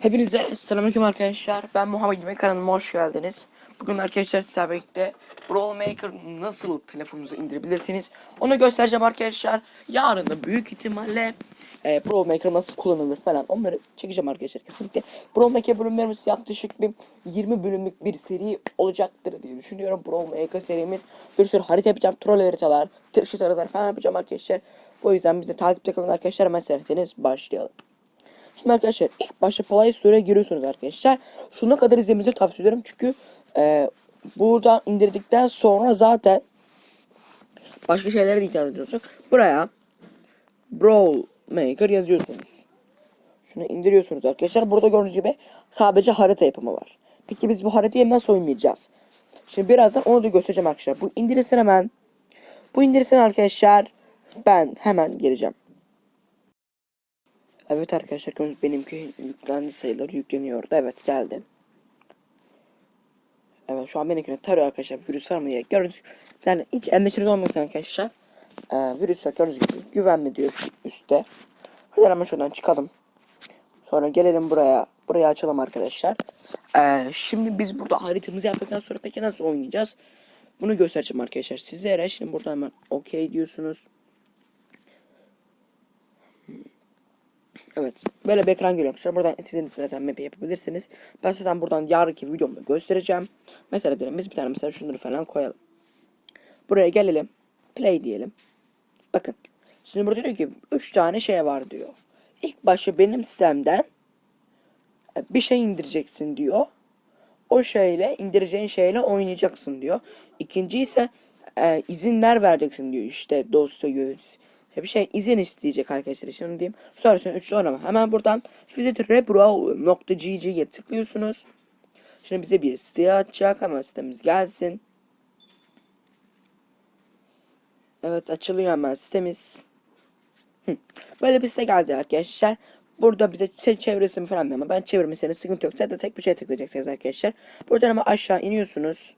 Hepinize selamünaleyküm arkadaşlar. Ben Muhammed Yemek kanalıma hoş geldiniz. Bugün arkadaşlar sizlerle birlikte Brawl Maker nasıl telefonunuza indirebilirsiniz onu göstereceğim arkadaşlar. Yarın da büyük ihtimalle e, Brawl Maker nasıl kullanılır falan onları çekeceğim arkadaşlar kesinlikle. Brawl Maker bölümlerimiz yaklaşık bir 20 bölümlük bir seri olacaktır diye düşünüyorum. Brawl Maker serimiz bir sürü harita yapacağım. Troll haritalar, tırşıt haritalar falan yapacağım arkadaşlar. O yüzden bizi takipte kalın arkadaşlar. Serseniz başlayalım. Şimdi arkadaşlar ilk başta Play Store'a giriyorsunuz arkadaşlar. Şuna kadar izlemenizi tavsiye ederim çünkü e, buradan indirdikten sonra zaten başka şeylere de ihtiyaç ediyorsunuz. Buraya Brawl Maker yazıyorsunuz. Şunu indiriyorsunuz arkadaşlar. Burada gördüğünüz gibi sadece harita yapımı var. Peki biz bu haritayı nasıl oynayacağız? Şimdi birazdan onu da göstereceğim arkadaşlar. Bu indirilsin hemen. Bu indirilsin arkadaşlar. Ben hemen geleceğim. Evet arkadaşlar benimki yüklendi sayıları yükleniyordu. Evet geldi. Evet şu an benimkini tarıyor arkadaşlar virüs var mı diye. Gördüğünüz gibi yani hiç endişeniz olmasın arkadaşlar. Ee, virüs yok gördüğünüz gibi güvenli diyor üstte. Hadi hemen şuradan çıkalım. Sonra gelelim buraya. Burayı açalım arkadaşlar. Ee, şimdi biz burada haritamızı yaptıktan sonra peki nasıl oynayacağız? Bunu göstereceğim arkadaşlar sizlere. Şimdi burada hemen OK diyorsunuz. Evet. Böyle bir ekran geliyor arkadaşlar. Buradan istediğiniz zaten map yapabilirsiniz. Ben zaten buradan yarınki videomda göstereceğim. Mesela diyelim biz bir tane mesela şunları falan koyalım. Buraya gelelim. Play diyelim. Bakın. Şimdi burada diyor ki 3 tane şey var diyor. İlk başta benim sistemden e, bir şey indireceksin diyor. O şeyle indireceğin şeyle oynayacaksın diyor. İkinci ise e, izinler vereceksin diyor işte dosya yöneticisi bir şey izin isteyecek arkadaşlar şimdi diyeyim. Sonrasında üçlü oynama. Hemen buradan visit rebrow.gg'ye tıklıyorsunuz. Şimdi bize bir site açacak. Hemen sitemiz gelsin. Evet açılıyor hemen sitemiz. Böyle bir site geldi arkadaşlar. Burada bize çevresini falan ama ben çevirmesine sıkıntı yok. Zaten tek bir şey tıklayacaksınız arkadaşlar. Buradan ama aşağı iniyorsunuz.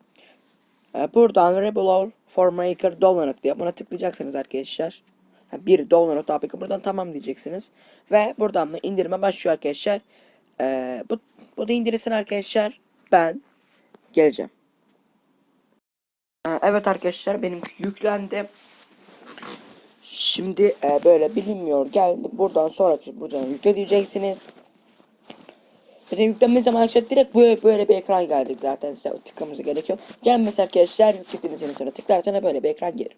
Ee, buradan Rebel for Maker dolanık diye buna tıklayacaksınız arkadaşlar bir download APK buradan tamam diyeceksiniz. Ve buradan mı indirime başlıyor arkadaşlar. Ee, bu, bu da indirilsin arkadaşlar. Ben geleceğim. Ee, evet arkadaşlar benim yüklendi. Şimdi e, böyle bilinmiyor geldi. Buradan sonraki buradan yükle diyeceksiniz. Zaten yüklenme zaman arkadaşlar direkt böyle, böyle bir ekran geldik zaten size tıklamanız gerekiyor. Gelmesi arkadaşlar yüklediğiniz sonra tıklarsanız böyle bir ekran gelir.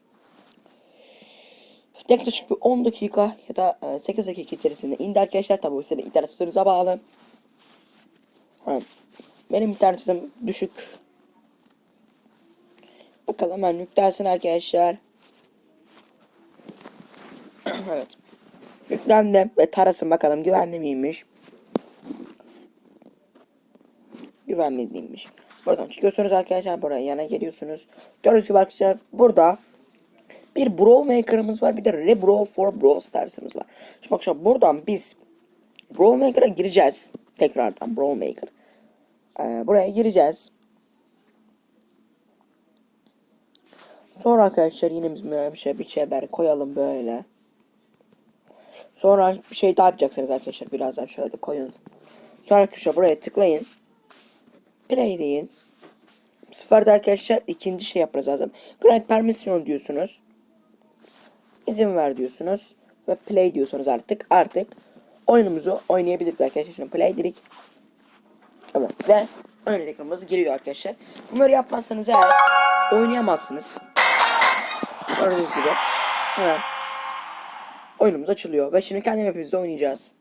Yaklaşık bir 10 dakika ya da 8 e, dakika içerisinde indi arkadaşlar. Tabi bu senin internet hızınıza bağlı. Benim internetim düşük. Bakalım hemen yüklensin arkadaşlar. evet. Yüklendi ve tarasın bakalım güvenli miymiş. Güvenli değilmiş. Buradan çıkıyorsunuz arkadaşlar. Buraya yana geliyorsunuz. Gördüğünüz gibi arkadaşlar burada bir Brawl Maker'ımız var. Bir de Rebrawl for Brawl Stars'ımız var. Şimdi akşam buradan biz Brawl Maker'a gireceğiz. Tekrardan Brawl Maker. Ee, buraya gireceğiz. Sonra arkadaşlar yine biz böyle bir şey bir şeyler koyalım böyle. Sonra bir şey daha yapacaksınız arkadaşlar. Birazdan şöyle koyun. Sonra arkadaşlar buraya tıklayın. Play deyin. Bu arkadaşlar ikinci şey yapmanız lazım. Grant permission diyorsunuz izin ver diyorsunuz ve play diyorsunuz artık. Artık oyunumuzu oynayabiliriz arkadaşlar. Şimdi play dedik. Evet ve oyun ekranımız giriyor arkadaşlar. Bunları yapmazsanız eğer oynayamazsınız. Gördüğünüz gibi hemen oyunumuz açılıyor ve şimdi kendi mapimizde oynayacağız.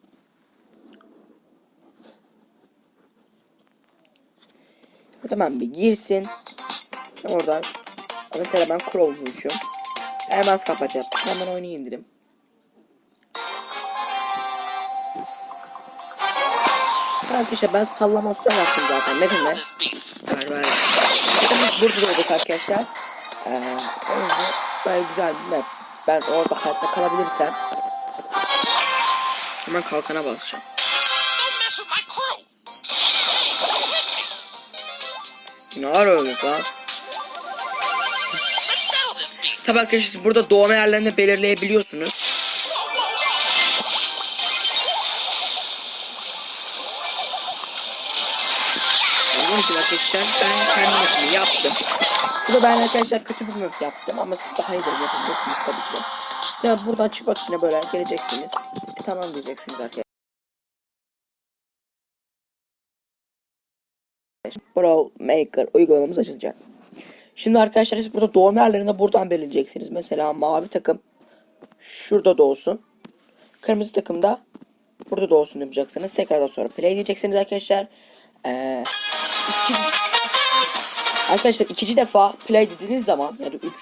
Tamam bir girsin. Oradan mesela ben Crow uçuyorum. Hemen kapatacağım. Hemen oynayayım dedim. Arkadaşlar ben sallamasyon yaptım zaten. Ne bileyim Ver ver. Burada olduk arkadaşlar. Ee, böyle güzel bir map. Ben orada hayatta kalabilirsem hemen kalkana bakacağım. Ne var öyle lan? Tabi arkadaşlar burada doğma yerlerini belirleyebiliyorsunuz. Arkadaşlar ben kendi yaptım. Bu da ben arkadaşlar kötü bir map yaptım ama siz daha iyi yapabilirsiniz tabii ki. Ya buradan çıkmak için böyle geleceksiniz. Tamam diyeceksiniz arkadaşlar. Brawl Maker uygulamamız açılacak. Şimdi arkadaşlar siz burada doğum yerlerini buradan belirleyeceksiniz. Mesela mavi takım şurada doğsun. Kırmızı takım da burada doğsun yapacaksınız. Tekrardan sonra play diyeceksiniz arkadaşlar. Ee, iki, arkadaşlar ikinci defa play dediğiniz zaman yani üç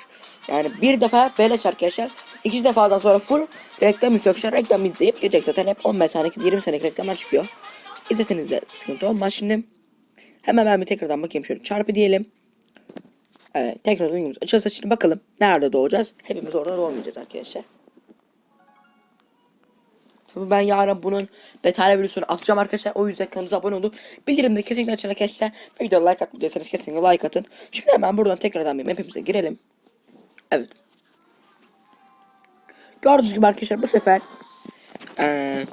yani bir defa beleş arkadaşlar. İkinci defadan sonra full reklam arkadaşlar. Reklam izleyip gelecek zaten hep 15 saniye 20 saniye reklamlar çıkıyor. İzleseniz de sıkıntı olmaz şimdi. Hemen ben bir tekrardan bakayım şöyle çarpı diyelim. Evet tekrar oyunumuz açılsa şimdi bakalım nerede doğacağız. Hepimiz orada doğmayacağız arkadaşlar. Tabii ben yarın bunun detaylı videosunu atacağım arkadaşlar. O yüzden kanalımıza abone olun. Bildirimleri kesinlikle açın arkadaşlar. Ve videoya like atmadıysanız kesinlikle like atın. Şimdi hemen buradan tekrardan bir map'imize girelim. Evet. Gördüğünüz gibi arkadaşlar bu sefer eee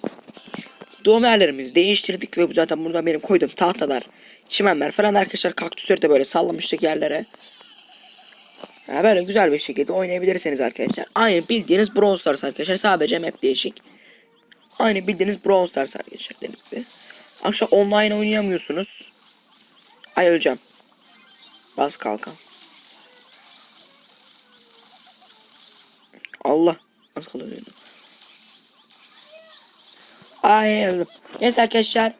doğum yerlerimizi değiştirdik ve bu zaten buradan benim koyduğum tahtalar, çimenler falan arkadaşlar kaktüsleri de böyle sallamıştık yerlere. Ha, böyle güzel bir şekilde oynayabilirsiniz arkadaşlar. Aynı bildiğiniz Brawl Stars arkadaşlar sadece map değişik. Aynı bildiğiniz Brawl Stars arkadaşlar dediğim gibi. Akşam online oynayamıyorsunuz. Ay öleceğim. Bas kalkan. Allah. Nasıl kalıyor? Ay öldüm. Neyse arkadaşlar.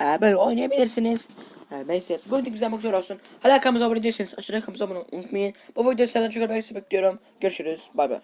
Ee, böyle oynayabilirsiniz. Ee, neyse. Bu video güzel bakıyor olsun. Hala kanalımıza abone değilseniz aşağıya kanalımıza abone unutmayın. Bu videoyu senden çok bekliyorum. Görüşürüz. Bay bay.